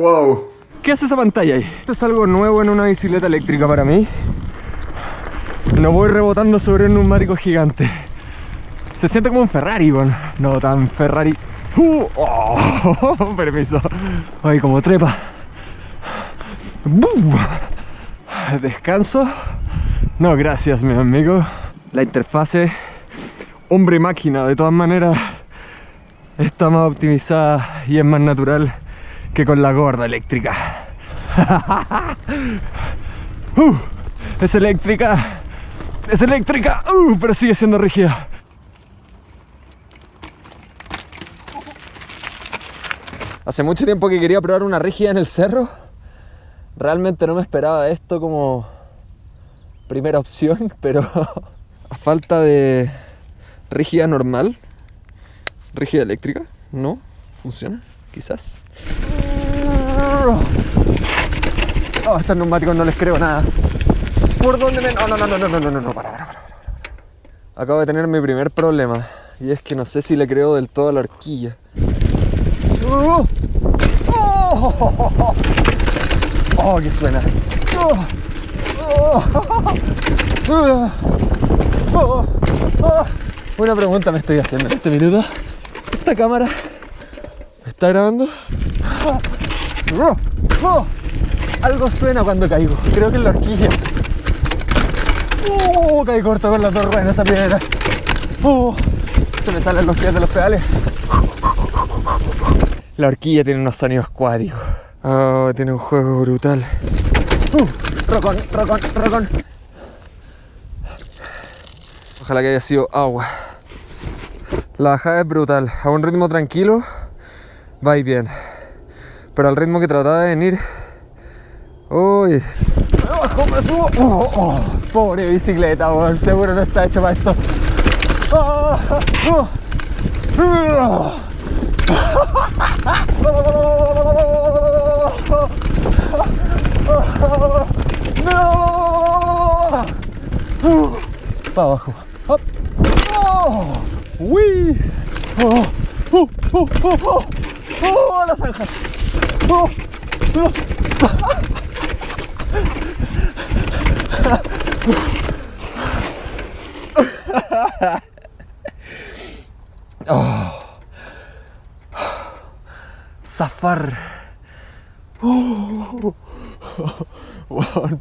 wow. ¿Qué hace esa pantalla ahí? Esto es algo nuevo en una bicicleta eléctrica para mí. No voy rebotando sobre un neumático gigante. Se siente como un Ferrari, bueno. No tan Ferrari. Uh, oh, permiso. Ay, como trepa. Descanso. No, gracias, mi amigo. La interfase hombre-máquina, de todas maneras, está más optimizada y es más natural que con la gorda eléctrica. uh, es eléctrica, es eléctrica, uh, pero sigue siendo rígida. Hace mucho tiempo que quería probar una rígida en el cerro. Realmente no me esperaba esto como primera opción, pero a falta de rígida normal, rígida eléctrica, no funciona, quizás. Oh, estos neumáticos no les creo nada. ¿Por dónde me.? Oh, no, no, no, no, no, no, no, no, para, para, para. Acabo de tener mi primer problema. Y es que no sé si le creo del todo a la horquilla. ¡Oh! ¡Oh! oh, oh, oh. oh qué suena! Oh, Una pregunta me estoy haciendo en este minuto. ¿Esta cámara me está grabando? Algo suena cuando caigo. Creo que es la horquilla. ¡Oh! Caí corto con las dos ruedas en esa piedra. ¡Oh! Se me salen los pies de los pedales. La horquilla tiene unos sonidos cuádricos. Oh, tiene un juego brutal. Uh, rocón, rocón, rocón. Ojalá que haya sido agua. La bajada es brutal. A un ritmo tranquilo, va y bien. Pero al ritmo que trataba de venir. Uy. ¡Abajo me subo! Oh, oh. Pobre bicicleta, seguro no está hecho para esto. Oh, ¡No! Para abajo. ¡Hop! ¡Oh! ¡Uy! ¡Oh! ¡Oh! ¡Oh! ¡Oh! ¡Oh! ¡Oh! ¡La zanja! ¡Oh! ¡Oh! oh. Zafar. Oh.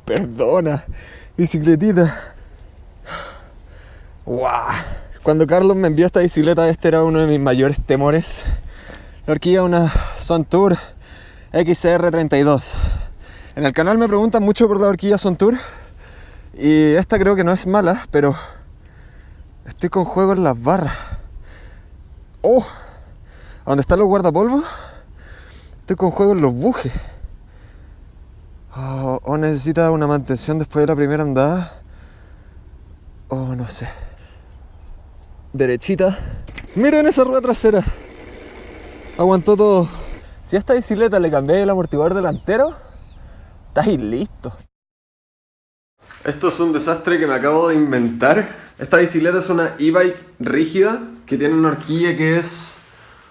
Perdona, bicicletita. Wow. Cuando Carlos me envió esta bicicleta, este era uno de mis mayores temores. La horquilla una Tour XR32. En el canal me preguntan mucho por la horquilla Tour y esta creo que no es mala, pero estoy con juego en las barras. ¡Oh! ¿Dónde están los guardapolvos? Estoy con juego en los bujes. Oh, o necesita una mantención después de la primera andada. Oh, no sé derechita. Miren esa rueda trasera. Aguantó todo. Si a esta bicicleta le cambié el amortiguador delantero, estáis listo. Esto es un desastre que me acabo de inventar. Esta bicicleta es una e-bike rígida que tiene una horquilla que es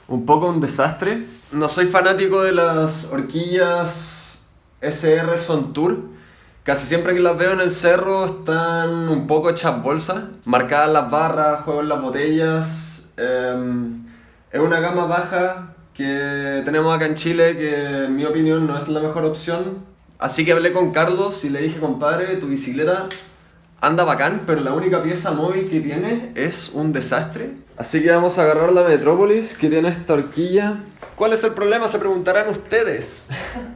un poco un desastre. No soy fanático de las horquillas SR Son Tour Casi siempre que las veo en el cerro están un poco hechas bolsas, marcadas las barras, juego las botellas. Em, es una gama baja que tenemos acá en Chile que en mi opinión no es la mejor opción. Así que hablé con Carlos y le dije, compadre, tu bicicleta anda bacán, pero la única pieza móvil que tiene es un desastre. Así que vamos a agarrar la Metrópolis que tiene esta horquilla. ¿Cuál es el problema? Se preguntarán ustedes.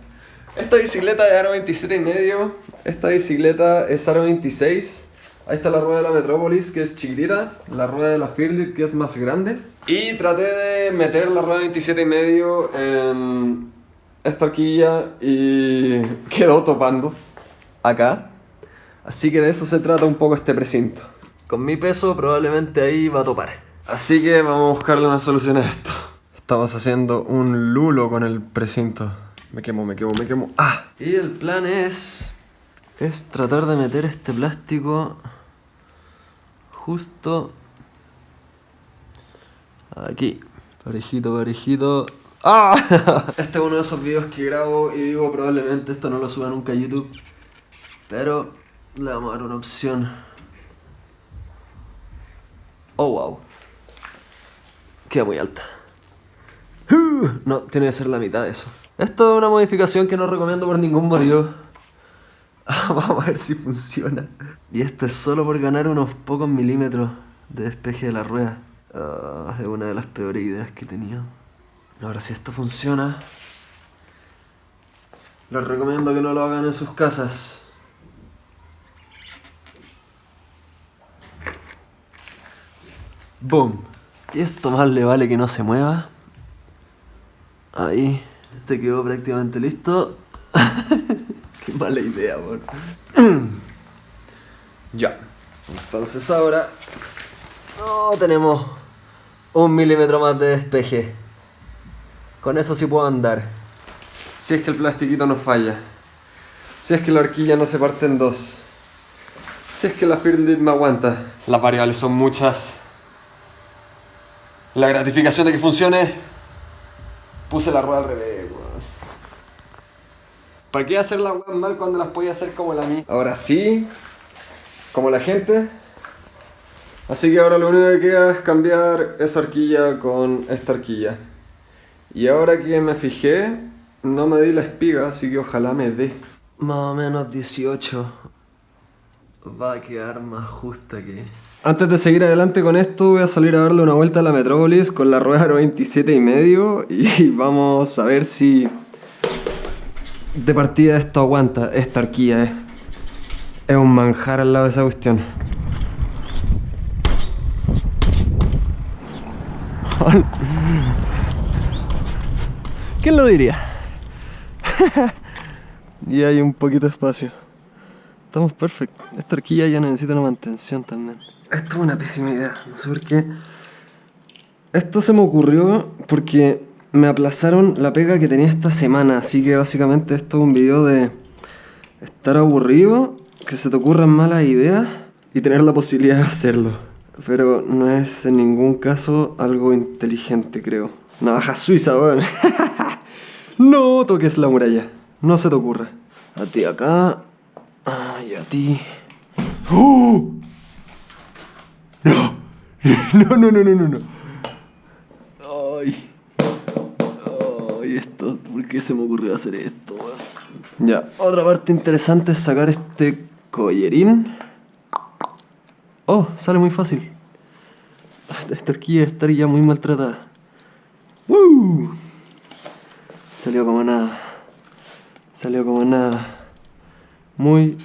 Esta bicicleta de aro 27 y medio, esta bicicleta es aro 26. Ahí está la rueda de la Metropolis que es chiquitita, la rueda de la Fearlit que es más grande. Y traté de meter la rueda 27 y medio en esta horquilla y quedó topando acá. Así que de eso se trata un poco este precinto. Con mi peso probablemente ahí va a topar. Así que vamos a buscarle una solución a esto. Estamos haciendo un lulo con el precinto. Me quemo, me quemo, me quemo. ¡Ah! Y el plan es... Es tratar de meter este plástico justo aquí. Parejito, parejito. ¡Ah! Este es uno de esos videos que grabo y digo probablemente esto no lo suba nunca a YouTube. Pero le vamos a dar una opción. Oh, wow. Queda muy alta. No, tiene que ser la mitad de eso. Esto es una modificación que no recomiendo por ningún motivo. Vamos a ver si funciona. Y esto es solo por ganar unos pocos milímetros de despeje de la rueda. Ah, es una de las peores ideas que he tenido. Ahora si esto funciona, les recomiendo que no lo hagan en sus casas. Boom. Y esto más le vale que no se mueva. Ahí. Este quedó prácticamente listo. Mala idea, ya. Entonces ahora... Tenemos un milímetro más de despeje. Con eso sí puedo andar. Si es que el plastiquito no falla. Si es que la horquilla no se parte en dos. Si es que la Firmdit me aguanta. Las variables son muchas. La gratificación de que funcione. Puse la rueda al revés, ¿Para qué hacer las weas mal cuando las podía hacer como la mía? Ahora sí, como la gente. Así que ahora lo único que queda es cambiar esa horquilla con esta horquilla. Y ahora que me fijé, no me di la espiga, así que ojalá me dé. Más o menos 18. Va a quedar más justa que... Antes de seguir adelante con esto, voy a salir a darle una vuelta a la Metrópolis con la rueda 27 y medio y vamos a ver si de partida esto aguanta, esta horquilla es, es un manjar al lado de esa cuestión. ¿Quién lo diría? y hay un poquito de espacio. Estamos perfectos. Esta horquilla ya necesita una mantención también. Esto es una pésima idea, no sé por qué. Esto se me ocurrió porque me aplazaron la pega que tenía esta semana, así que básicamente esto es un video de estar aburrido, que se te ocurran malas ideas y tener la posibilidad de hacerlo. Pero no es en ningún caso algo inteligente, creo. Navaja suiza, weón. no toques la muralla, no se te ocurra. A ti acá. Ay, a ti. ¡Oh! No, no, no, no, no, no. Ay esto? ¿Por qué se me ocurrió hacer esto? Ya, otra parte interesante es sacar este collerín. Oh, sale muy fácil. Esta horquilla estaría muy maltratada. ¡Woo! Salió como nada. Salió como nada. Muy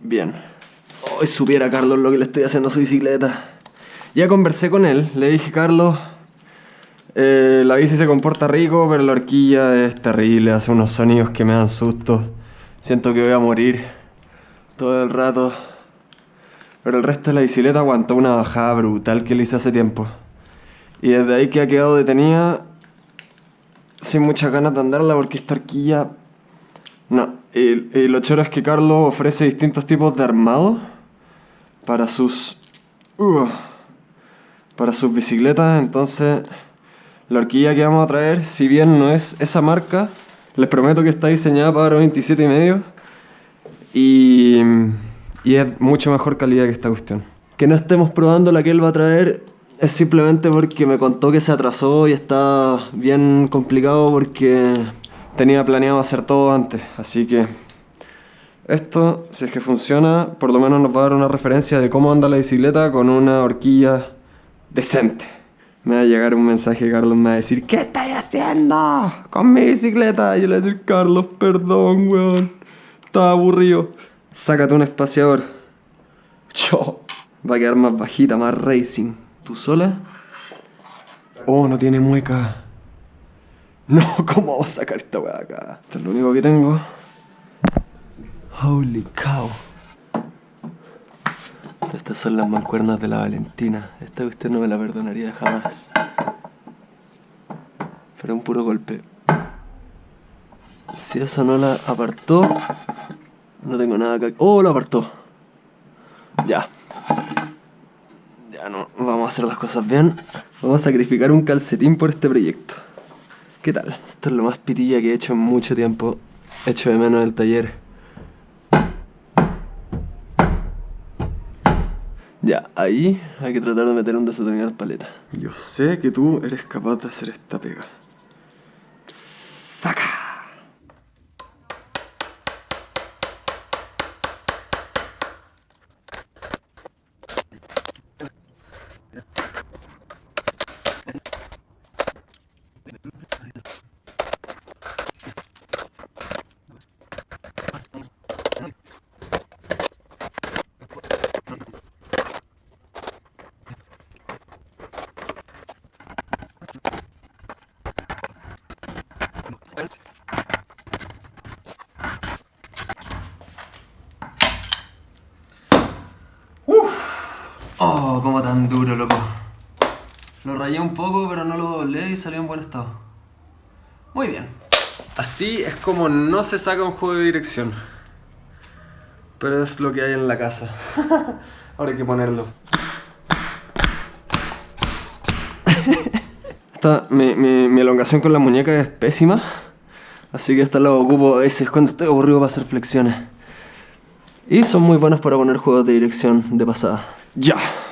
bien. Hoy supiera Carlos lo que le estoy haciendo a su bicicleta. Ya conversé con él, le dije, Carlos, eh, la bici se comporta rico, pero la horquilla es terrible, hace unos sonidos que me dan susto. Siento que voy a morir todo el rato. Pero el resto de la bicicleta aguantó una bajada brutal que le hice hace tiempo. Y desde ahí que ha quedado detenida sin muchas ganas de andarla porque esta horquilla... No, y, lo choro es que Carlos ofrece distintos tipos de armado para sus... Uh, para sus bicicletas, entonces... La horquilla que vamos a traer, si bien no es esa marca, les prometo que está diseñada para 27 y medio y, y es mucho mejor calidad que esta cuestión. Que no estemos probando la que él va a traer es simplemente porque me contó que se atrasó y está bien complicado porque tenía planeado hacer todo antes, así que esto, si es que funciona, por lo menos nos va a dar una referencia de cómo anda la bicicleta con una horquilla decente me va a llegar un mensaje, Carlos me va a decir, ¿qué estás haciendo con mi bicicleta? Y yo le voy a decir, Carlos, perdón, weón. Estaba aburrido. Sácate un espaciador. Yo. Va a quedar más bajita, más racing. ¿Tú sola? Oh, no tiene mueca. No, ¿cómo vamos a sacar esta weá acá? Esto es lo único que tengo. Holy cow. Estas son las mancuernas de la Valentina. Esta usted no me la perdonaría jamás. Pero un puro golpe. Si eso no la apartó, no tengo nada que... ¡Oh, la apartó! Ya. Ya no, vamos a hacer las cosas bien. Vamos a sacrificar un calcetín por este proyecto. ¿Qué tal? Esto es lo más pitilla que he hecho en mucho tiempo. Hecho de menos el taller. Ya, ahí hay que tratar de meter un desatornillador paleta. Yo sé que tú eres capaz de hacer esta pega. ¡Saca! Oh, como tan duro, loco. Lo rayé un poco, pero no lo doblé y salió en buen estado. Muy bien. Así es como no se saca un juego de dirección. Pero es lo que hay en la casa. Ahora hay que ponerlo. Esta, mi, mi, mi, elongación con la muñeca es pésima. Así que esta la ocupo a veces cuando estoy aburrido para hacer flexiones. Y son muy buenas para poner juegos de dirección de pasada. Ya.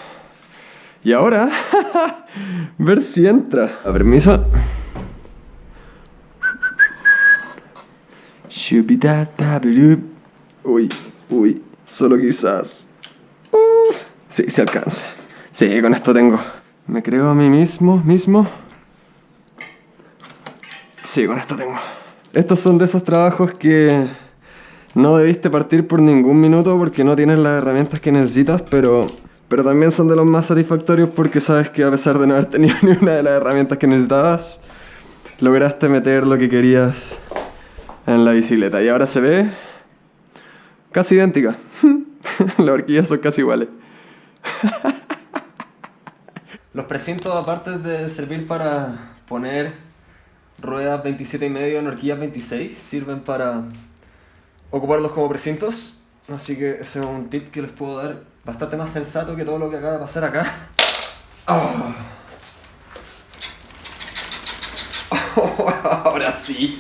Y ahora, ver si entra. A permiso. Uy, uy, solo quizás. Sí, se alcanza. Sí, con esto tengo. Me creo a mí mismo, mismo. Sí, con esto tengo. Estos son de esos trabajos que no debiste partir por ningún minuto porque no tienes las herramientas que necesitas, pero pero también son de los más satisfactorios porque sabes que a pesar de no haber tenido ni una de las herramientas que necesitabas, lograste meter lo que querías en la bicicleta. Y ahora se ve casi idéntica. las horquillas son casi iguales. los precintos, aparte de servir para poner ruedas 27 y medio en horquillas 26, sirven para ocuparlos como precintos. Así que ese es un tip que les puedo dar bastante más sensato que todo lo que acaba de pasar acá. Oh. ahora sí.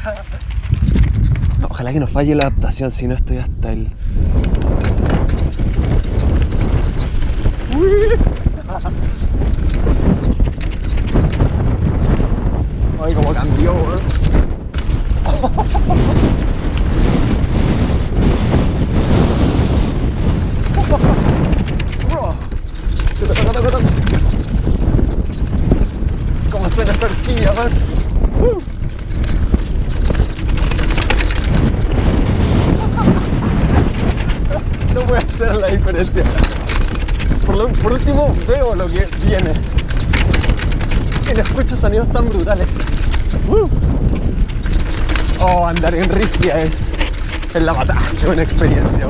Ojalá que no falle la adaptación, si no estoy hasta el... Ay, cómo cambió, ¿eh? ¿Cómo suena esa horquilla, man? Uh. la diferencia. Por, último, veo lo que viene. Y no escucho sonidos tan brutales. Uh. Oh, andar en Ristia es, es la batalla, es una experiencia.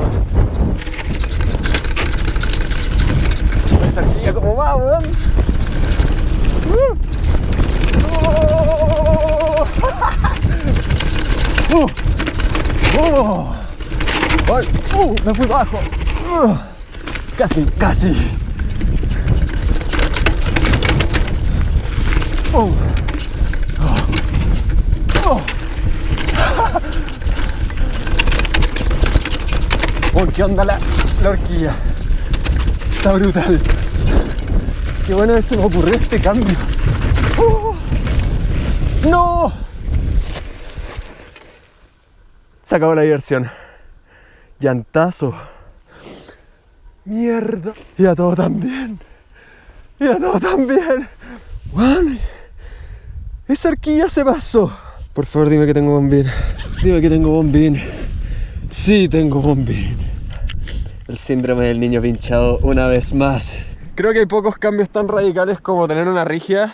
Esa como va, weón. Uh. Oh. Uh, me fui bajo. Uh, casi, casi. Oh. Oh. Oh. ¿qué onda la, la horquilla? Está brutal. Qué bueno que se me ocurrió este cambio. Oh. ¡No! Se acabó la diversión. Llantazo. Mierda. Y a todo también. Y a todo también. Juan. Esa arquilla se pasó. Por favor, dime que tengo bombín. Dime que tengo bombín. Sí, tengo bombín. El síndrome del niño pinchado una vez más. Creo que hay pocos cambios tan radicales como tener una rigia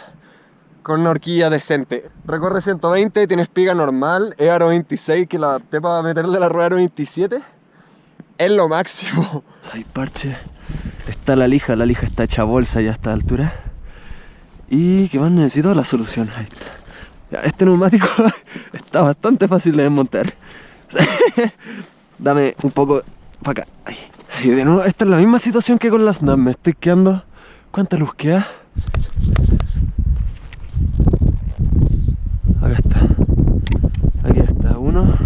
con una horquilla decente. Recorre 120, tienes espiga normal, es aro 26 que la adapté para meterle la rueda aro 27 es lo máximo. Hay parche. Está la lija, la lija está hecha bolsa ya a esta altura. ¿Y qué más necesito? La solución. Ahí está. Este neumático está bastante fácil de desmontar. Dame un poco para acá. Ahí. Y de nuevo, esta es la misma situación que con las NAM. Me estoy quedando. ¿Cuánta luz queda? Acá está. Aquí está uno.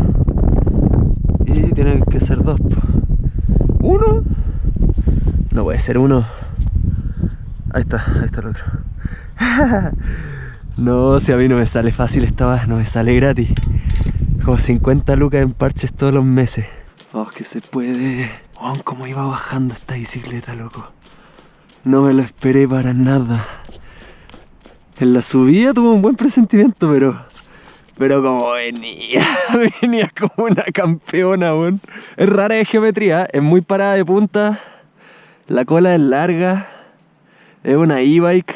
Y tiene que ser dos. ¿Uno? No puede ser uno. Ahí está, ahí está el otro. no, si a mí no me sale fácil esta no me sale gratis. Como 50 lucas en parches todos los meses. Oh, que se puede. Oh, cómo iba bajando esta bicicleta, loco. No me lo esperé para nada. En la subida tuvo un buen presentimiento, pero... Pero como venía, venía como una campeona, weón. Es rara de geometría, es muy parada de punta. La cola es larga. Es una e-bike.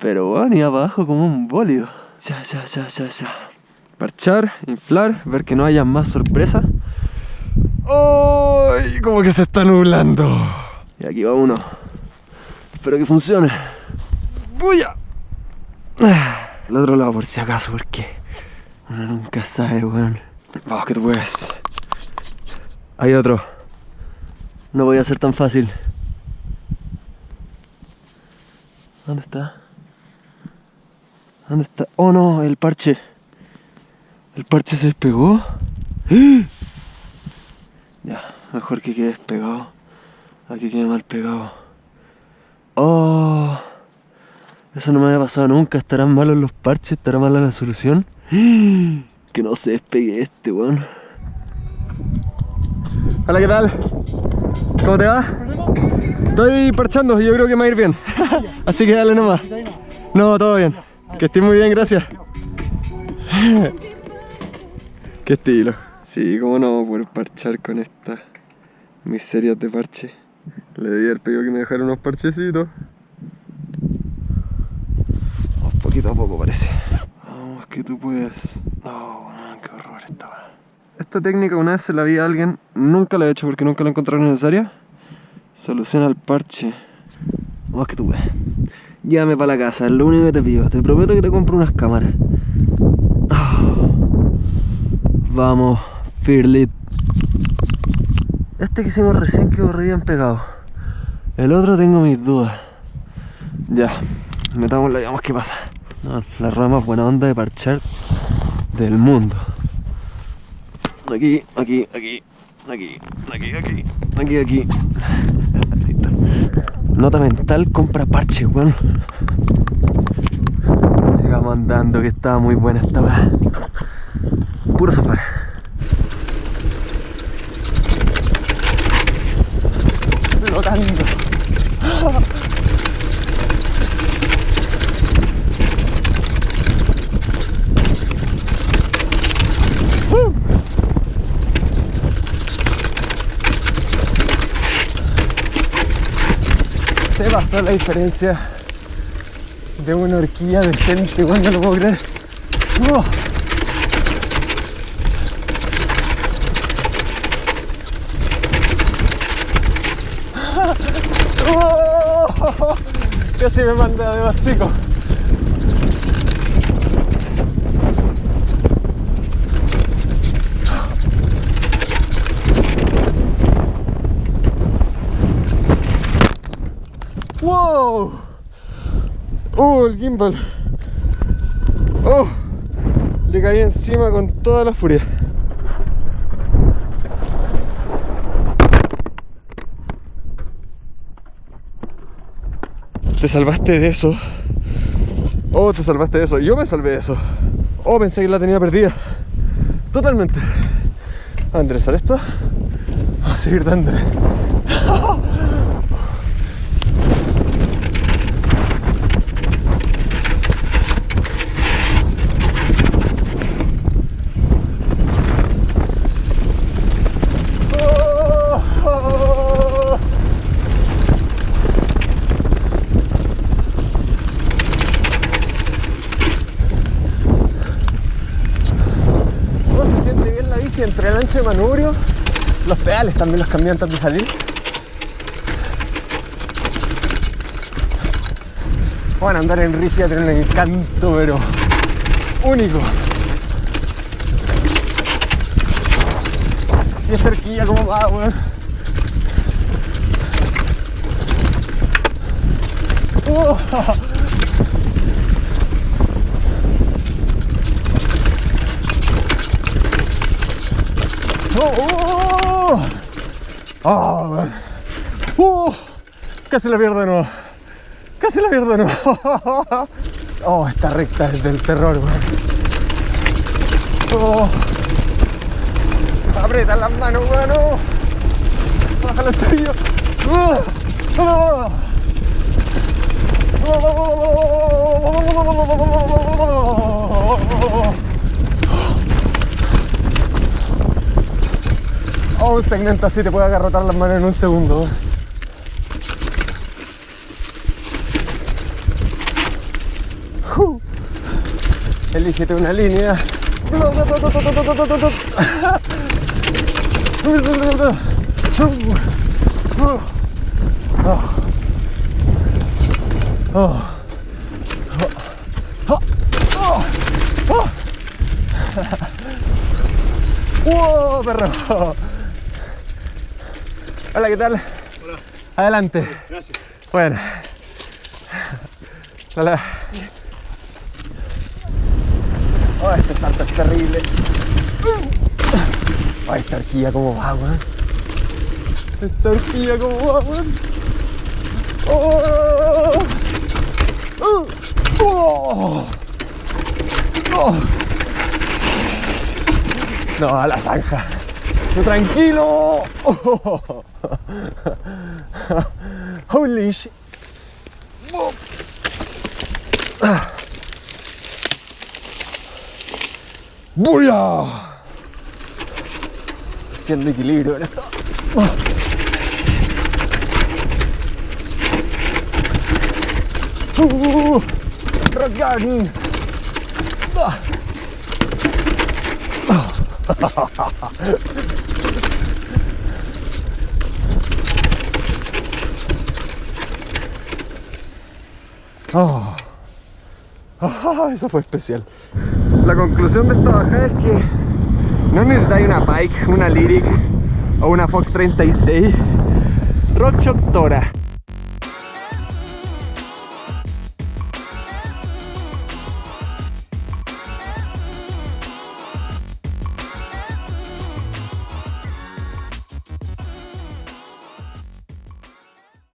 Pero bueno, y abajo como un bólido. Ya, ya, ya, ya, ya. Parchar, inflar, ver que no haya más sorpresa. ¡Ay! como que se está nublando. Y aquí va uno. Espero que funcione. ¡Buya! El otro lado por si acaso, porque uno nunca sabe, weón. Vamos que tú puedes. Hay otro. No voy a ser tan fácil. ¿Dónde está? ¿Dónde está? Oh no, el parche. El parche se despegó. Ya, mejor que quede despegado. Aquí quede mal pegado. Oh. Eso no me había pasado nunca. ¿Estarán malos los parches? ¿Estará mala la solución? Que no se despegue este, weón. Hola, ¿qué tal? ¿Cómo te va? Estoy parchando, yo creo que me va a ir bien. Así que dale nomás. No, todo bien. Que estés muy bien, gracias. Qué estilo. Sí, cómo no poder parchar con estas miserias de parche. Le di al pedido que me dejara unos parchecitos. Un poquito a poco parece. Vamos, que tú puedes. Oh, qué horror esta Esta técnica una vez se la vi a alguien, nunca la he hecho porque nunca la encontré necesaria. Soluciona el parche. Vamos que tú. Llévame para la casa, es lo único que te pido. Te prometo que te compro unas cámaras. Oh. Vamos, Firlit. Este que hicimos recién quedó re bien pegado. El otro tengo mis dudas. Ya, metámoslo y veamos qué pasa. la rueda más buena onda de parchar del mundo. Aquí, aquí, aquí, aquí, aquí, aquí, aquí, aquí. Nota mental, compra parche, weón. Sigamos andando, que estaba muy buena esta weá. Puro safari. Flotando. Se pasó la diferencia de una horquilla decente, cuando lo puedo creer. Casi me manda de vasico. ¡Wow! ¡Oh, el ¡Oh! Le caí encima con toda la furia. Te salvaste de eso. Oh, te salvaste de eso. Yo me salvé de eso. Oh, pensé que la tenía perdida. Totalmente. A enderezar esto. A seguir dándole. entre el ancho de manubrio, los pedales también los cambié antes de salir. Bueno, andar en Rifia tiene un encanto, pero único. Y es cerquilla como va, weón. Oh. Oh, oh, oh. Uh, casi la pierdo de nuevo. Casi la pierdo de nuevo. Oh, esta recta es del terror, weón. Oh. Las manos, weón. Oh. Bájalo el tobillo. Oh. Oh. Oh, un segmento así te puede agarrotar las manos en un segundo. Uh. Elígete una línea. Oh. Oh. Oh. Oh. ¡Wow, perro! Hola, ¿qué tal? Hola, Adelante. gracias. Bueno. Hola. Oh, este salto es terrible. Oh, esta horquilla como va, weón. Esta horquilla como va, weón. Oh. Oh. Oh. Oh. No, a la zanja. Tranquilo. Oh. Holy shit. ¡Buya! Haciendo equilibrio en esto. Oh. Uh, rock garden. Ah. Oh. Ah, eso fue especial. La conclusión de esta bajada es que no necesitáis una bike, una Lyric o una Fox 36. Rock Shock Tora.